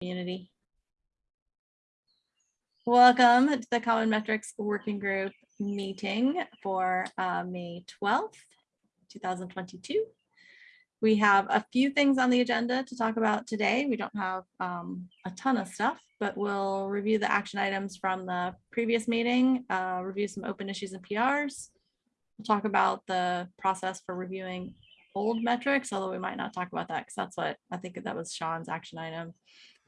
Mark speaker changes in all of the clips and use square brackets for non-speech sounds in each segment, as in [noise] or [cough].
Speaker 1: community. Welcome to the Common Metrics Working Group meeting for uh, May 12th, 2022. We have a few things on the agenda to talk about today. We don't have um, a ton of stuff, but we'll review the action items from the previous meeting, uh, review some open issues and PRs. We'll talk about the process for reviewing old metrics, although we might not talk about that because that's what I think that was Sean's action item.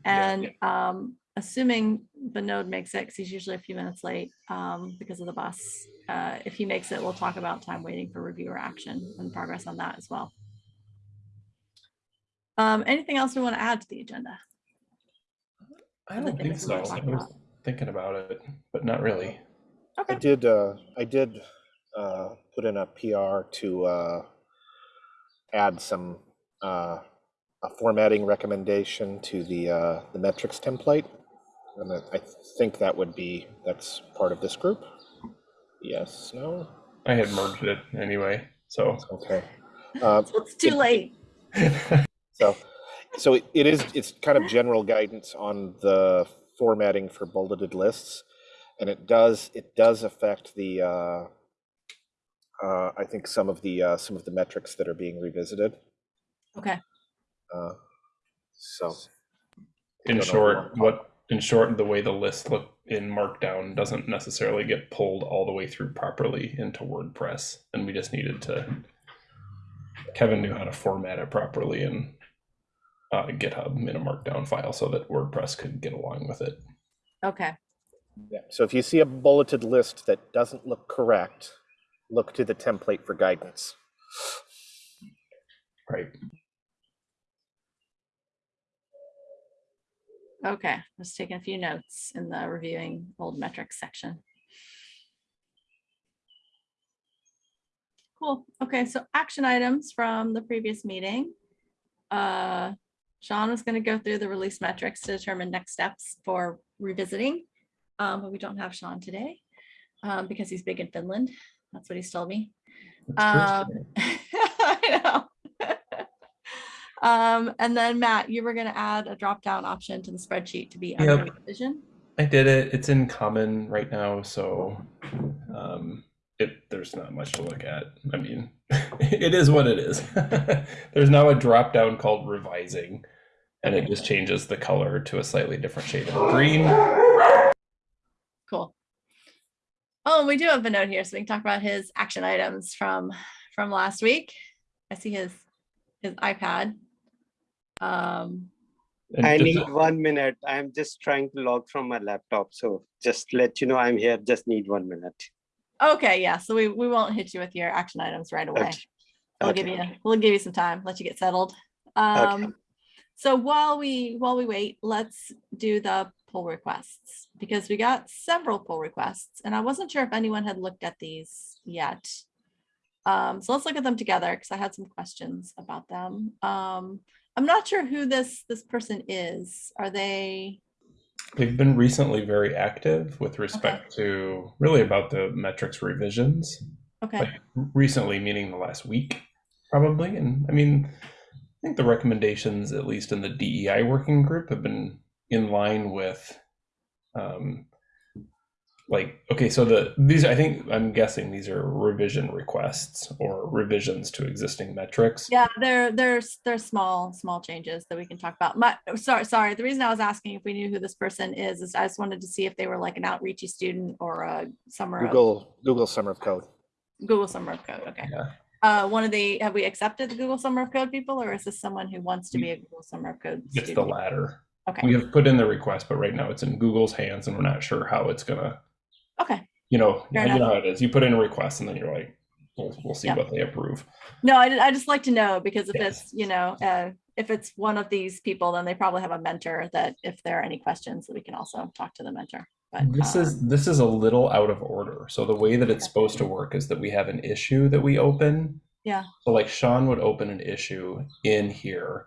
Speaker 2: Yeah.
Speaker 1: And um, assuming Vinod makes it, 'cause he's usually a few minutes late um, because of the bus. Uh, if he makes it, we'll talk about time waiting for review or action and progress on that as well. Um, anything else we want to add to the agenda?
Speaker 2: I don't think so. I was
Speaker 1: about?
Speaker 2: thinking about it, but not really.
Speaker 3: I did, uh, I did, uh, put in a PR to, uh, add some, uh, a formatting recommendation to the, uh, the metrics template. And I I think that would be, that's part of this group? Yes, no?
Speaker 2: I had merged it anyway, so.
Speaker 3: Okay. [laughs] Uh,
Speaker 1: it's too late. [laughs]
Speaker 3: So, so it- it is, it's kind of general guidance on the formatting for bulleted lists. And it does, it does affect the, uh, uh, I think some of the, uh, some of the metrics that are being revisited.
Speaker 1: Okay,
Speaker 3: Uh, So,
Speaker 2: In short, what, in short, the way the list look in Markdown doesn't necessarily get pulled all the way through properly into WordPress. And we just needed to, Kevin knew how to format it properly in uh, GitHub in a Markdown file so that WordPress could get along with it.
Speaker 1: okay,
Speaker 3: yeah, so if you see a bulleted list that doesn't look correct, look to the template for guidance.
Speaker 2: Right.
Speaker 1: Okay. Just taking a few notes in the reviewing old metrics section. Cool. Okay, so action items from the previous meeting. Uh, Sean was going to go through the release metrics to determine next steps for revisiting. Um, but we don't have Sean today um, because he's big in Finland. That's what he's told me. Um. [laughs] I know. Um, and then Matt, you were going to add a drop down option to the spreadsheet to be under
Speaker 2: Yep.
Speaker 1: revision.
Speaker 2: I did it. It's in common right now, so um, it there's not much to look at. I mean, [laughs] it is what it is. [laughs] there's now a drop down called revising, and it just changes the color to a slightly different shade of green.
Speaker 1: Cool. Oh, and we do have Vinod here, so we can talk about his action items from from last week. I see his his iPad. Um,
Speaker 4: I
Speaker 2: just-
Speaker 4: need one minute. I'm just trying to log from my laptop. So just let you know I'm here. Just need one minute.
Speaker 1: okay, yeah, so we we won't hit you with your action items right away.
Speaker 4: Okay.
Speaker 1: We'll give you we'll give you some time, let you get settled. Um, so while we while we wait, let's do the pull requests because we got several pull requests and I wasn't sure if anyone had looked at these yet. Um, so let's look at them together because I had some questions about them. Um, I'm not sure who this this person is. Are they
Speaker 2: They've been recently very active with respect to really about the metrics revisions.
Speaker 1: okay?
Speaker 2: Like recently, meaning the last week, probably. And I mean, I think the recommendations, at least in the DEI working group, have been in line with, um, like, okay, so the these I think I'm guessing these are revision requests or revisions to existing metrics.
Speaker 1: Yeah, they're they're they're small, small changes that we can talk about. My, sorry, sorry. The reason I was asking if we knew who this person is, is I just wanted to see if they were like an outreachy student or a summer of
Speaker 3: Google, Google Summer of Code.
Speaker 1: Google Summer of Code. Okay.
Speaker 2: Yeah.
Speaker 1: Uh, one of the, have we accepted the Google Summer of Code people, or is this someone who wants to be a Google Summer of Code
Speaker 2: It's the latter.
Speaker 1: Okay,
Speaker 2: We have put in the request, but right now it's in Google's hands, and we're not sure how it's gonna.
Speaker 1: Okay.
Speaker 2: You know,
Speaker 1: Fair
Speaker 2: you know how it is. You put in a request, and then you're like, we'll, we'll see
Speaker 1: Yeah.
Speaker 2: what they approve.
Speaker 1: No, I, I just like to know because if
Speaker 2: Yes.
Speaker 1: it's, you know, uh, if it's one of these people, then they probably have a mentor that if there are any questions, that we can also talk to the mentor. But
Speaker 2: This
Speaker 1: um,
Speaker 2: is this is a little out of order. So the way that it's supposed to work is that we have an issue that we open.
Speaker 1: Yeah.
Speaker 2: So like Sean would open an issue in here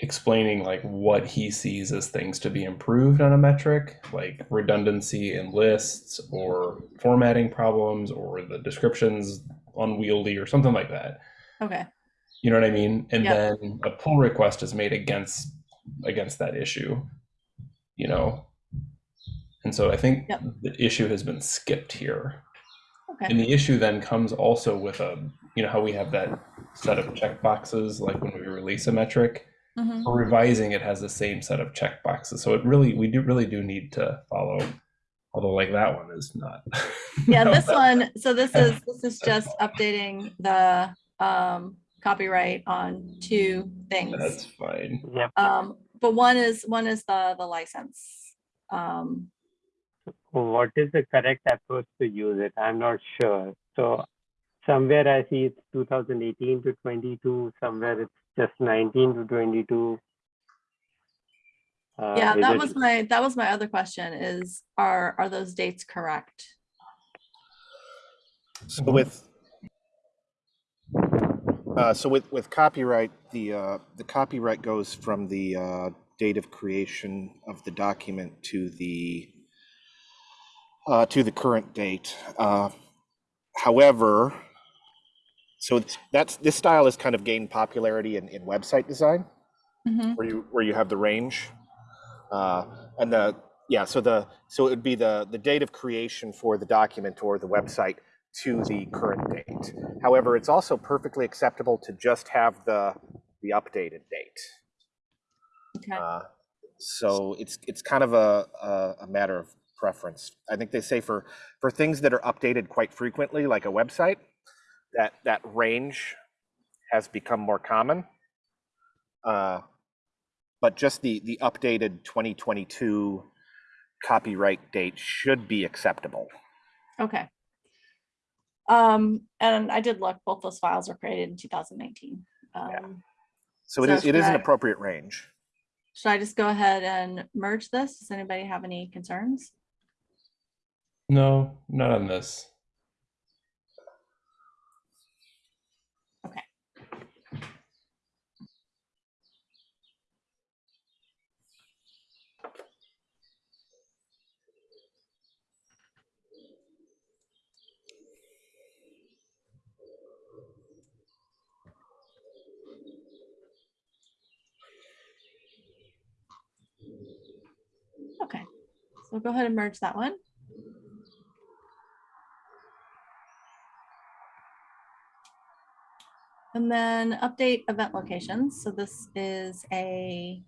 Speaker 2: explaining like what he sees as things to be improved on a metric, like redundancy in lists or formatting problems or the descriptions unwieldy or something like that.
Speaker 1: okay,
Speaker 2: You know what I mean? And
Speaker 1: Yeah.
Speaker 2: then a pull request is made against against that issue, you know. And so I think
Speaker 1: Yep.
Speaker 2: the issue has been skipped here.
Speaker 1: Okay,
Speaker 2: And the issue then comes also with a, you know, how we have that set of check boxes, like when we release a metric.
Speaker 1: Mhm.
Speaker 2: For revising, it has the same set of check boxes. So it really, we do really do need to follow, although like that one is not. [laughs]
Speaker 1: yeah,
Speaker 2: No,
Speaker 1: this
Speaker 2: that-
Speaker 1: one, so this is, [laughs] this is just updating the um copyright on two things.
Speaker 2: That's fine.
Speaker 4: yeah.
Speaker 1: Um, but one is, one is the, the license. Um,
Speaker 4: What is the correct approach to use it? I'm not sure. So somewhere I see it's 2018 to 22, somewhere it's just 19 to 22. Uh,
Speaker 1: yeah, that was my, that was my other question is, are, are those dates correct?
Speaker 3: So with, uh, so with, with copyright, the, uh, the copyright goes from the, uh, date of creation of the document to the, uh, to the current date. Uh, However, so that's, this style has kind of gained popularity in, in website design.
Speaker 1: Mhm.
Speaker 3: where you where you have the range uh, and the yeah so the so it would be the the date of creation for the document or the website to the current date however it's also perfectly acceptable to just have the the updated date
Speaker 1: Okay,
Speaker 3: uh, so it's it's kind of a, a a matter of preference i think they say for for things that are updated quite frequently like a website that that range has become more common uh, but just the the updated 2022 copyright date should be acceptable
Speaker 1: okay. Um, and I did look, both those files were created in two thousand nineteen. Um,
Speaker 3: so it
Speaker 1: So
Speaker 3: is it is
Speaker 1: should
Speaker 3: an appropriate range
Speaker 1: should I just go ahead and merge this? Does anybody have any concerns?
Speaker 2: No, not on this.
Speaker 1: Okay, so go ahead and merge that one. And then update event locations. So this is a,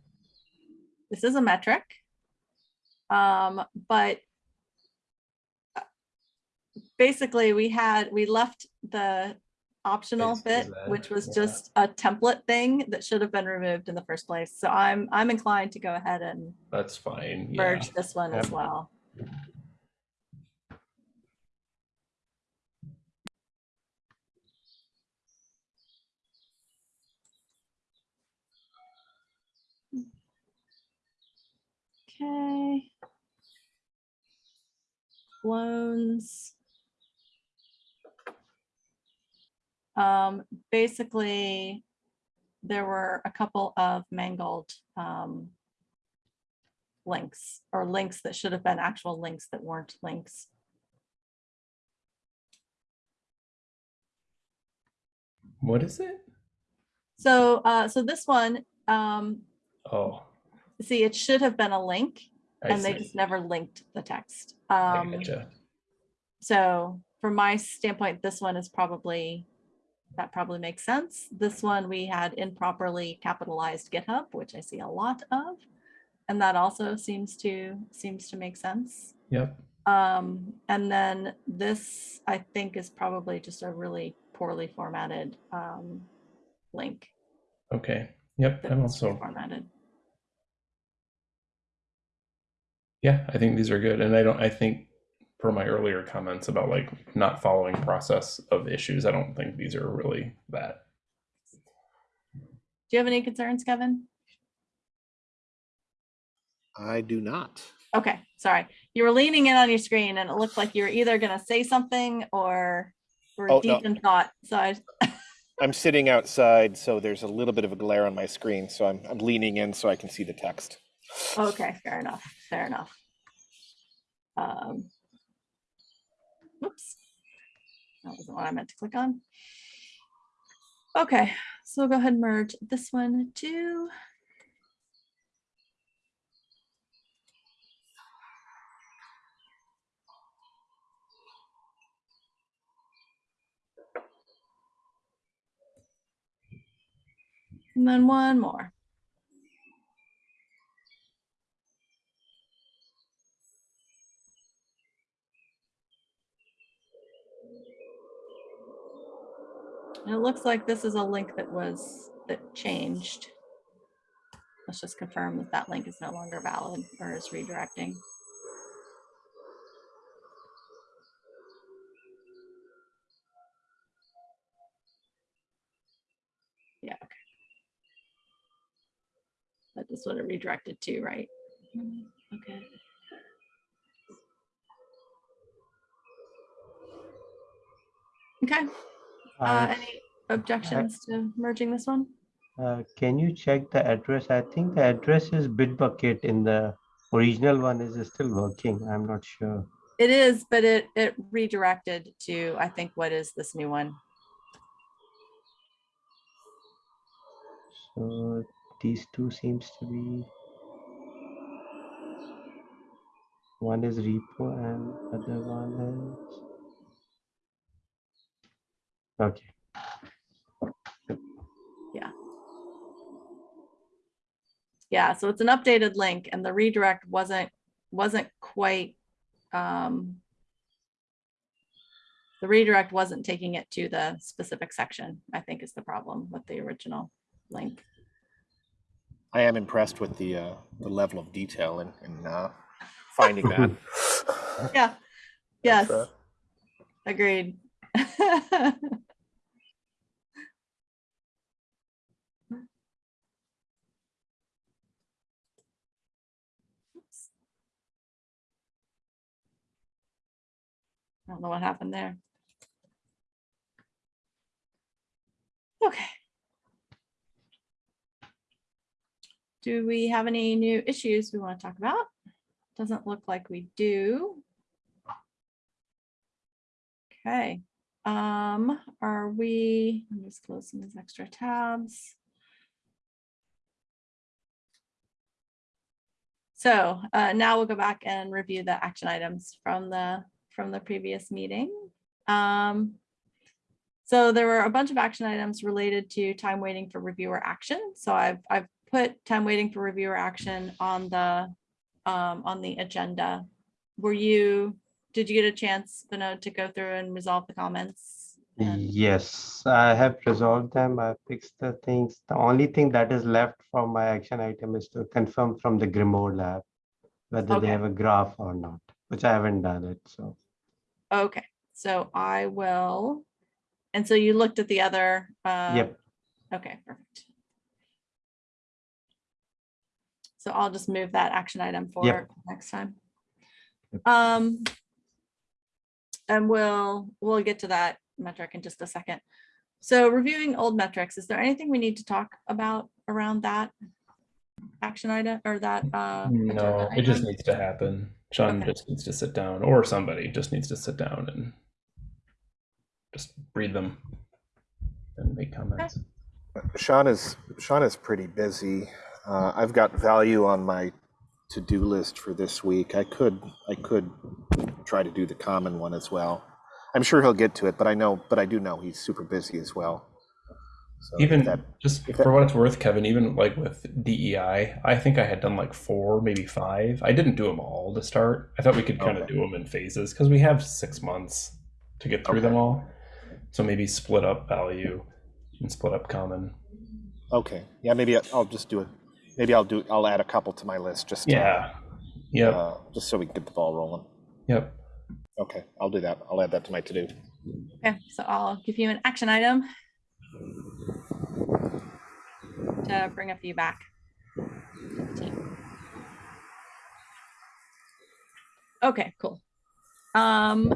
Speaker 1: this is a metric. Um, but uh, basically we had, we left the optional
Speaker 2: is
Speaker 1: bit,
Speaker 2: that-
Speaker 1: which was
Speaker 2: yeah.
Speaker 1: just a template thing that should have been removed in the first place. So I'm, I'm inclined to go ahead and
Speaker 2: That's fine. Yeah.
Speaker 1: merge this one as well. Okay. Loans. Um, basically, there were a couple of mangled, um, links or links that should have been actual links that weren't links.
Speaker 2: What is it?
Speaker 1: So, uh, so this one, um,
Speaker 2: Oh,
Speaker 1: see, it should have been a link
Speaker 2: I
Speaker 1: and they
Speaker 2: see.
Speaker 1: just never linked the text. Um, so from my standpoint, this one is probably, that probably makes sense. This one, we had improperly capitalized GitHub, which I see a lot of. And that also seems to, seems to make sense.
Speaker 2: Yep.
Speaker 1: Um, and then this, I think, is probably just a really poorly formatted um, link.
Speaker 2: Okay. Yep. I'm
Speaker 1: needs to be
Speaker 2: also,
Speaker 1: Formatted.
Speaker 2: yeah, I think these are good. And I don't, I think per my earlier comments about like not following process of issues, I don't think these are really that.
Speaker 1: Do you have any concerns, Kevin?
Speaker 3: i do not
Speaker 1: Okay, sorry. You were leaning in on your screen and it looked like you were either gonna say something or were
Speaker 3: Oh,
Speaker 1: deep
Speaker 3: no.
Speaker 1: in thought. So I, [laughs]
Speaker 3: i'm sitting outside so there's a little bit of a glare on my screen so i'm, I'm leaning in so i can see the text
Speaker 1: okay, fair enough, fair enough. Um, Oops, That wasn't what I meant to click on. Okay, so we'll go ahead and merge this one too. And then one more. Looks like this is a link that was, that changed. Let's just confirm that that link is no longer valid or is redirecting. Yeah, okay. That is what it redirected to, right? Mm, Okay. Okay, uh,
Speaker 5: Uh,
Speaker 1: any objections to merging this one?
Speaker 5: uh, Can you check the address? I think the address is Bitbucket in the original one is still working. I'm not sure.
Speaker 1: It is, but it, it redirected to, I think, what is this new one?
Speaker 5: So these two seems to be one is repo and other one is okay.
Speaker 1: Yeah, Yeah, so it's an updated link and the redirect wasn't, wasn't quite, um, the redirect wasn't taking it to the specific section, I think is the problem with the original link.
Speaker 3: I am impressed with the, uh, the level of detail in, in, uh, finding that. [laughs]
Speaker 1: Yeah, yes,
Speaker 3: uh,
Speaker 1: agreed. [laughs] I don't know what happened there. Okay. Do we have any new issues we want to talk about? Doesn't look like we do. Okay, um, are we, I'm just closing these extra tabs. So, uh, now we'll go back and review the action items from the, from the previous meeting. Um, so there were a bunch of action items related to time waiting for reviewer action. So I've, I've put time waiting for reviewer action on the, um, on the agenda. Were you, did you get a chance, Vinod, to go through and resolve the comments?
Speaker 5: Yes, I have resolved them. I fixed the things. The only thing that is left from my action item is to confirm from the Grimoire lab whether
Speaker 1: Okay.
Speaker 5: they have a graph or not, which I haven't done it, so.
Speaker 1: Okay, so I will, and so you looked at the other? uh,
Speaker 5: Yep,
Speaker 1: Okay, perfect. So I'll just move that action item for next time.
Speaker 5: Yep.
Speaker 1: Um, and we'll, we'll get to that metric in just a second. So reviewing old metrics, is there anything we need to talk about around that action item or that? uh,
Speaker 2: No, it just needs to happen. Sean
Speaker 1: Okay.
Speaker 2: just needs to sit down, or somebody just needs to sit down and just read them and make comments.
Speaker 3: Sean is, Sean is pretty busy. Uh, I've got value on my to-do list for this week. I could, I could try to do the common one as well. I'm sure he'll get to it, but I know, but I do know he's super busy as well. So
Speaker 2: Even
Speaker 3: that,
Speaker 2: just
Speaker 3: if that-
Speaker 2: for what it's worth, Kevin, even like with DEI, I think I had done like four, maybe five. I didn't do them all to start. I thought we could kind of do them in phases because we have six months to get through them all. So maybe split up value and split up common.
Speaker 3: okay, yeah, maybe I- I'll just do it. Maybe I'll do, I'll add a couple to my list just to,
Speaker 2: Yeah. Yep.
Speaker 3: uh, just so we can get the ball rolling.
Speaker 2: Yep.
Speaker 3: Okay, I'll do that. I'll add that to my to-do.
Speaker 1: Okay, so I'll give you an action item to bring a few back. Okay, cool. Um,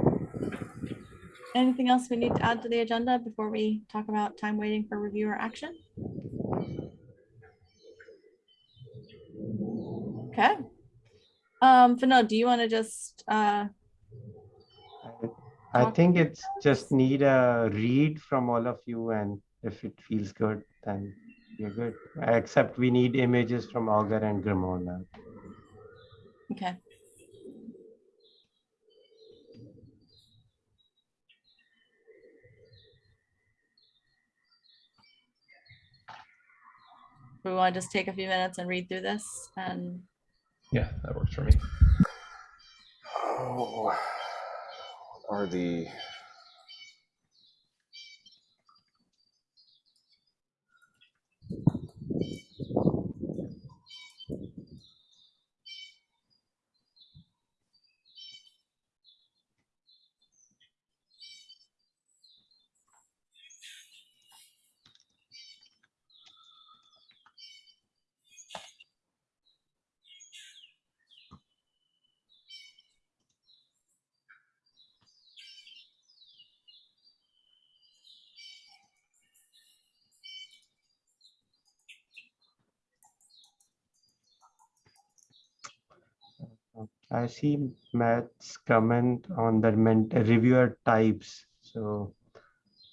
Speaker 1: anything else we need to add to the agenda before we talk about time waiting for review or action? Okay. Um, Vinod, do you want to just, uh,
Speaker 5: I think it's just need a read from all of you and if it feels good, then you're good. Except we need images from Augur and Grimoire lab.
Speaker 1: okay. we want to just take a few minutes and read through this and
Speaker 2: Yeah, that works for me.
Speaker 3: Oh, what are the?
Speaker 5: I see Matt's comment on the ment- reviewer types. So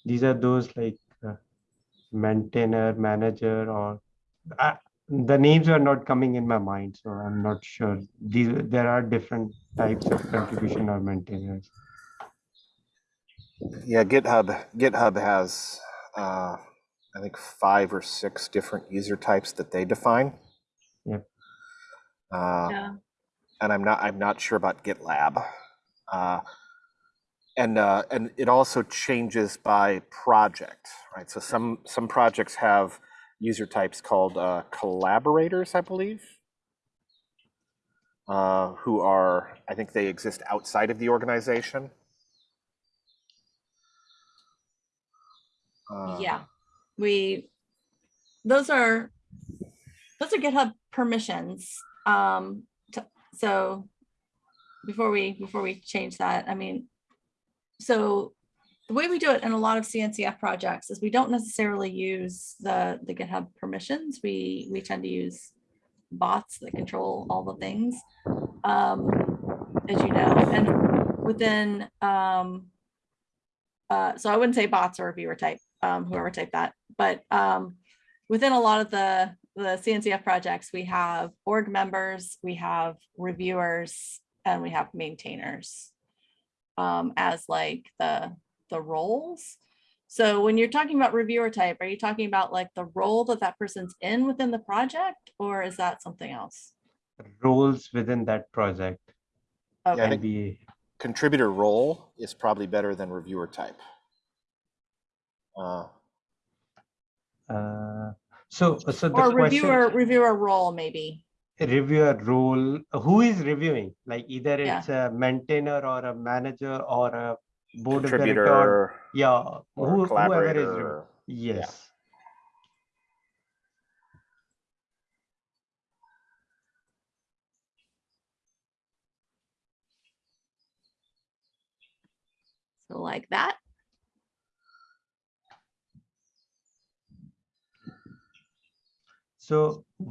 Speaker 5: these are those like uh, maintainer, manager, or uh, the names are not coming in my mind, so I'm not sure. These there are different types of contribution or maintainers.
Speaker 3: Yeah, GitHub, GitHub has, uh, I think five or six different user types that they define.
Speaker 5: Yep.
Speaker 3: Uh,
Speaker 1: yeah.
Speaker 3: And I'm not I'm not sure about GitLab. Uh, and uh, and it also changes by project, right? So some some projects have user types called uh, collaborators, I believe, uh, who are I think they exist outside of the organization. Uh,
Speaker 1: Yeah, we, those are, those are GitHub permissions. Um, so before we, before we change that, I mean, so the way we do it in a lot of CNCF projects is we don't necessarily use the, the GitHub permissions. We, we tend to use bots that control all the things. Um, as you know, and within, um, uh, so I wouldn't say bots or reviewer type, um, whoever typed that, but, um, within a lot of the, the CNCF projects, we have org members, we have reviewers, and we have maintainers um, as like the, the roles. So when you're talking about reviewer type, are you talking about like the role that that person's in within the project, or is that something else?
Speaker 5: Roles within that project
Speaker 3: I
Speaker 1: Okay,
Speaker 3: think-
Speaker 5: be
Speaker 3: contributor role is probably better than reviewer type. Uh,
Speaker 5: uh, so so the
Speaker 1: or
Speaker 5: question
Speaker 1: reviewer, reviewer role, maybe.
Speaker 5: reviewer role who is reviewing like either
Speaker 1: Yeah.
Speaker 5: it's a maintainer or a manager or a board of director
Speaker 3: contributor
Speaker 5: yeah
Speaker 3: or
Speaker 5: who, whoever is
Speaker 3: collaborator.
Speaker 5: re- yes
Speaker 1: So like that.
Speaker 5: So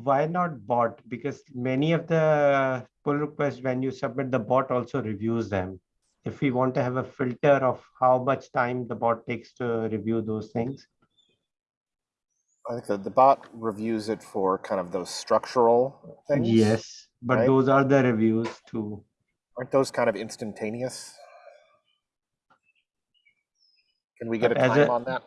Speaker 5: why not bot because many of the pull requests when you submit the bot also reviews them if we want to have a filter of how much time the bot takes to review those things
Speaker 3: I think that the bot reviews it for kind of those structural things.
Speaker 5: yes but
Speaker 3: right?
Speaker 5: those are the reviews too
Speaker 3: Aren't those kind of instantaneous? Can we get a
Speaker 5: But
Speaker 3: time
Speaker 5: a-
Speaker 3: on that?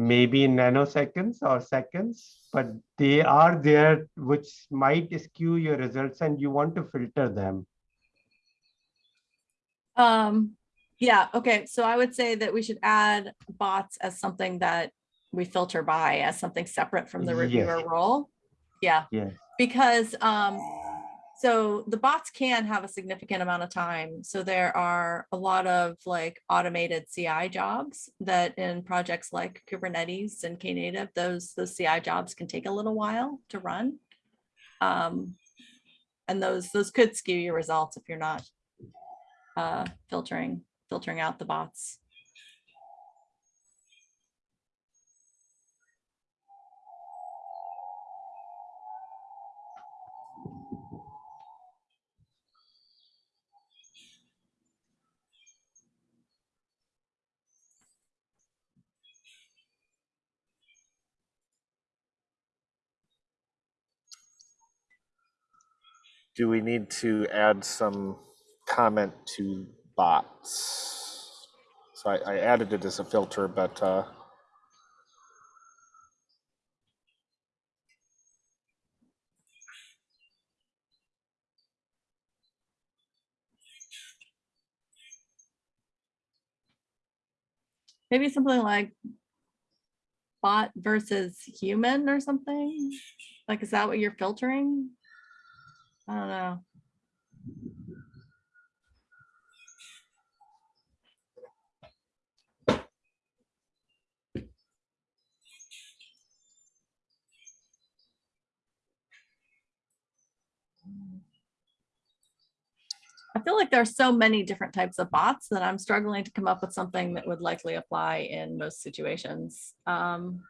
Speaker 5: Maybe nanoseconds or seconds, but they are there, which might skew your results and you want to filter them.
Speaker 1: Um, yeah, okay, so I would say that we should add bots as something that we filter by as something separate from the reviewer
Speaker 5: Yes.
Speaker 1: role. Yeah,
Speaker 5: Yes.
Speaker 1: because, um, so the bots can have a significant amount of time. So there are a lot of like automated CI jobs that in projects like Kubernetes and Knative, those, those CI jobs can take a little while to run. Um, and those, those could skew your results if you're not uh, filtering, filtering out the bots.
Speaker 3: do we need to add some comment to bots? So I, I added it as a filter, but uh,
Speaker 1: maybe something like bot versus human or something like is that what you're filtering I don't know. I feel like there are so many different types of bots that I'm struggling to come up with something that would likely apply in most situations. Um,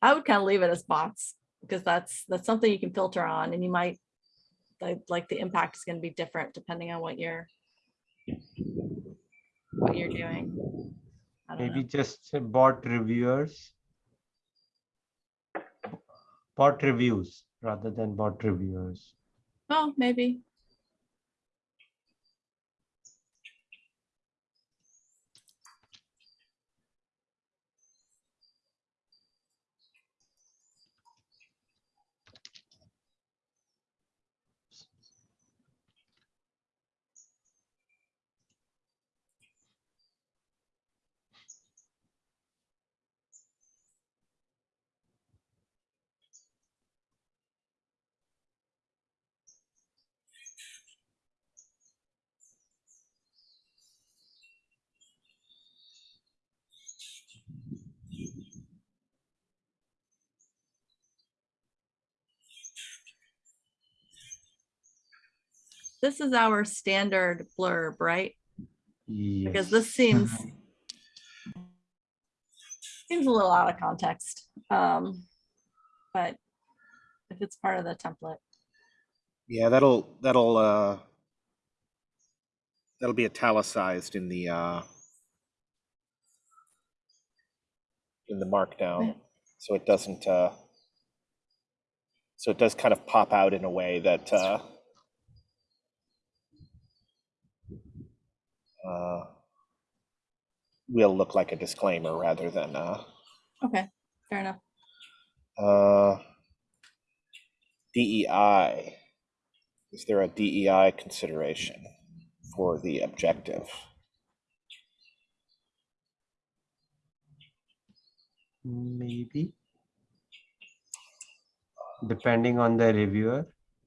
Speaker 1: I would kind of leave it as bots because that's that's something you can filter on, and you might like like the impact is going to be different depending on what you're what you're doing.
Speaker 5: Maybe
Speaker 1: know.
Speaker 5: just bot reviewers. Bot reviews rather than bot reviewers.
Speaker 1: Oh, maybe. This is our standard blurb, right? Because this seems [laughs] seems a little out of context. Um, but if it's part of the template,
Speaker 3: Yeah, that'll, that'll, uh, that'll be italicized in the, uh, in the markdown, so it doesn't, uh, so it does kind of pop out in a way that, uh, uh, will look like a disclaimer rather than, uh,
Speaker 1: okay, fair enough.
Speaker 3: Uh, DEI. Is there a DEI consideration for the objective?
Speaker 5: Maybe. Depending on the reviewer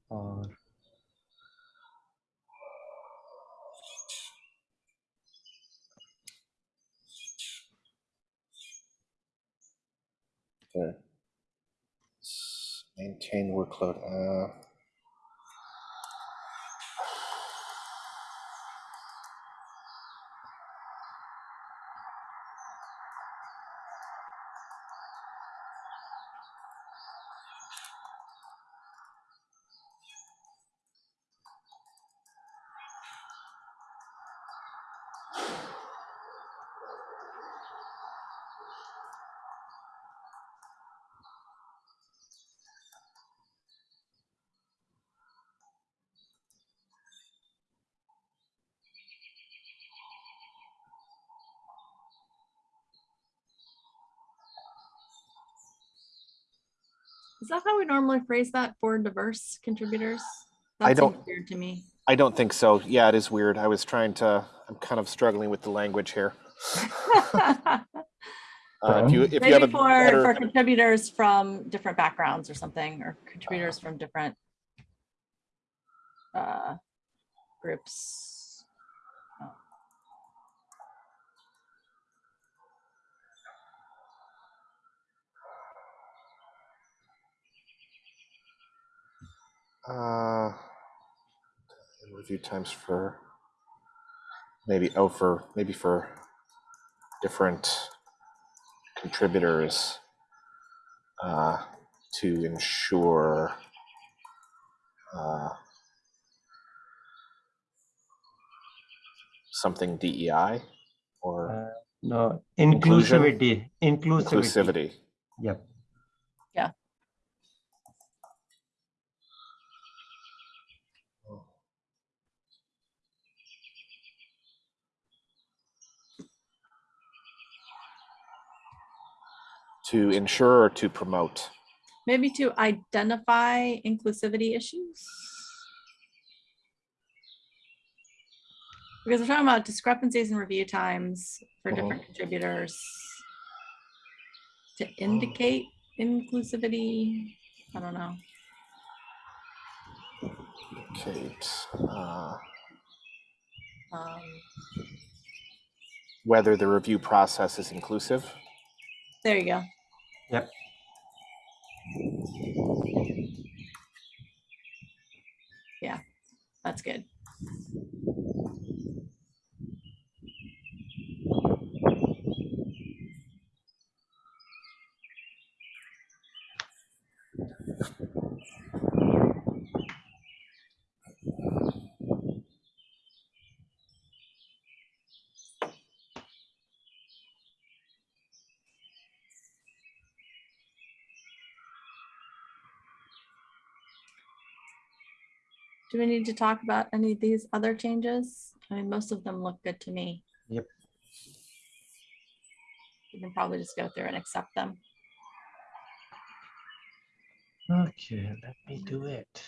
Speaker 5: or
Speaker 3: S- maintain workload. Uh,
Speaker 1: Is that how we normally phrase that for diverse contributors?
Speaker 3: I
Speaker 1: That seems
Speaker 3: don't-
Speaker 1: Weird to me.
Speaker 3: I don't think so. Yeah, it is weird. I was trying to. I'm kind of struggling with the language here. [laughs] Uh, if you if you have
Speaker 1: Maybe for,
Speaker 3: better,
Speaker 1: for contributors from different backgrounds or something, or contributors from different uh, groups.
Speaker 3: Uh, review times for maybe oh for maybe for different contributors uh, to ensure uh, something DEI or
Speaker 5: uh, no inclusivity. Inclusivity.
Speaker 3: inclusivity.
Speaker 5: Yep.
Speaker 3: To ensure or to promote.
Speaker 1: Maybe to identify inclusivity issues. Because we're talking about discrepancies in review times for
Speaker 3: Mhm.
Speaker 1: different contributors to indicate inclusivity. I don't know.
Speaker 3: Kate, uh,
Speaker 1: Um,
Speaker 3: whether the review process is inclusive.
Speaker 1: there you go.
Speaker 5: Yep.
Speaker 1: Yeah, that's good. Do we need to talk about any of these other changes? I mean, most of them look good to me.
Speaker 5: Yep.
Speaker 1: You can probably just go through and accept them.
Speaker 5: Okay, let me do it.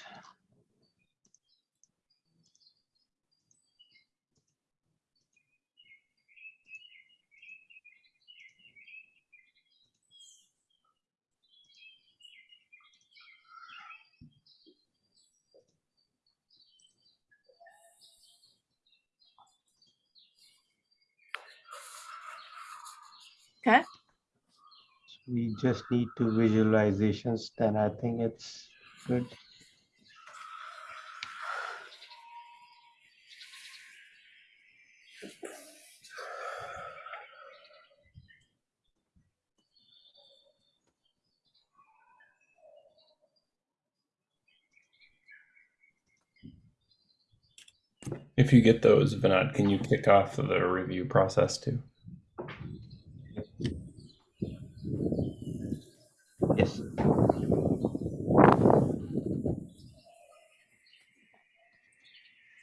Speaker 1: Okay,
Speaker 5: We just need two visualizations, then I think it's good.
Speaker 2: If you get those, Vinod, can you kick off the review process too?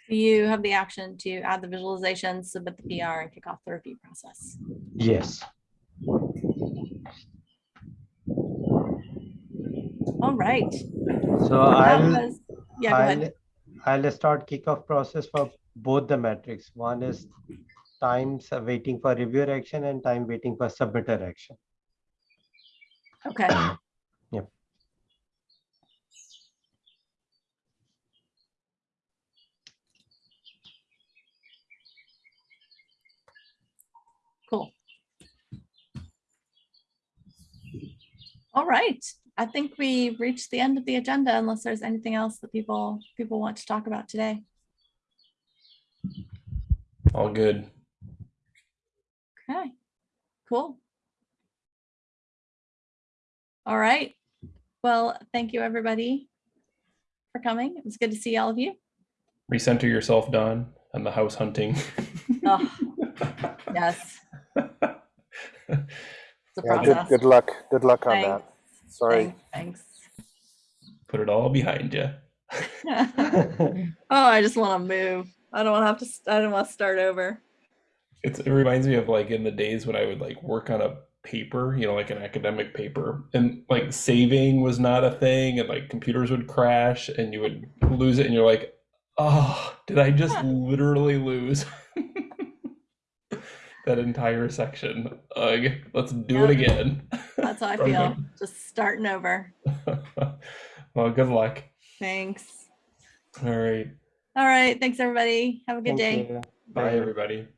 Speaker 1: You have the action to add the visualizations, submit the PR and kick off the review process.
Speaker 5: Yes.
Speaker 1: All right.
Speaker 5: So I'll,
Speaker 1: was, yeah.
Speaker 5: I'll, I'll start kickoff process for both the metrics. One is times waiting for reviewer action and time waiting for submitter action.
Speaker 1: Okay. All right. I think we've reached the end of the agenda unless there's anything else that people, people want to talk about today.
Speaker 2: All good.
Speaker 1: Okay, cool. All right. Well, thank you, everybody, for coming. It was good to see all of you.
Speaker 2: Recenter yourself, Don, and the house hunting. [laughs]
Speaker 1: Oh, Yes, [laughs] it's a
Speaker 3: Yeah, good,
Speaker 1: process.
Speaker 3: good luck. Good luck on
Speaker 1: Thanks.
Speaker 3: that. Sorry.
Speaker 1: Thanks.
Speaker 2: Put it all behind you. [laughs]
Speaker 1: Oh, I just want to move. I don't want to have to, I don't want to start over.
Speaker 2: It's, it reminds me of like in the days when I would like work on a paper, you know, like an academic paper, and like saving was not a thing, and like computers would crash, and you would lose it, and you're like, oh, did I just literally lose [laughs] that entire section? Ugh, let's do it again.
Speaker 1: That's how I [laughs]
Speaker 2: Okay.
Speaker 1: feel, just starting over. [laughs]
Speaker 2: well, good luck.
Speaker 1: Thanks.
Speaker 2: All right.
Speaker 1: All right, thanks, everybody. Have a good
Speaker 5: Thank
Speaker 1: day.
Speaker 5: you.
Speaker 2: Bye, everybody.